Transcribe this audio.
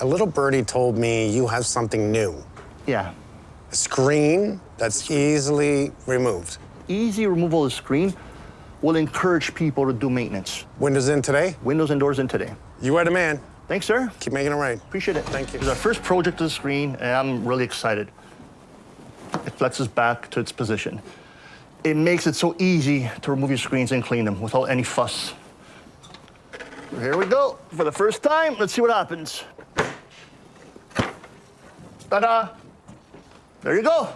A little birdie told me you have something new. Yeah. A screen that's easily removed. Easy removal of the screen will encourage people to do maintenance. Windows in today? Windows and doors in today. You are the man. Thanks, sir. Keep making it right. Appreciate it. Thank you. It's our first project of the screen, and I'm really excited. It flexes back to its position. It makes it so easy to remove your screens and clean them without any fuss. Here we go. For the first time, let's see what happens. Ta-da! There you go.